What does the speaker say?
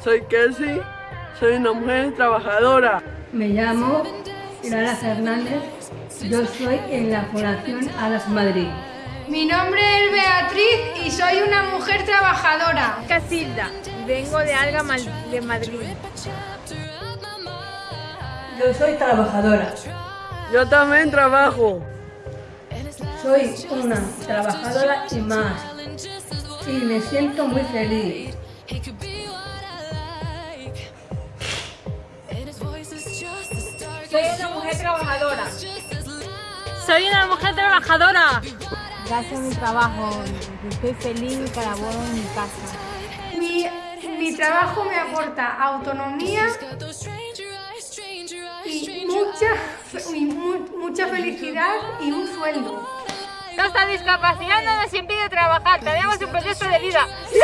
Soy Kelsey, soy una mujer trabajadora. Me llamo Lara Fernández, yo soy en la Fundación Alas Madrid. Mi nombre es Beatriz y soy una mujer trabajadora. Casilda, vengo de Alga de Madrid. Yo soy trabajadora. Yo también trabajo. Soy una trabajadora y más. Y me siento muy feliz. Soy una mujer trabajadora. Soy una mujer trabajadora. Gracias a mi trabajo, estoy feliz y colaboro en mi casa. Mi, mi trabajo me aporta autonomía y mucha, y mu- mucha felicidad y un sueldo. Nuestra discapacidad no nos impide trabajar, tenemos un proyecto de vida. ¡Sí!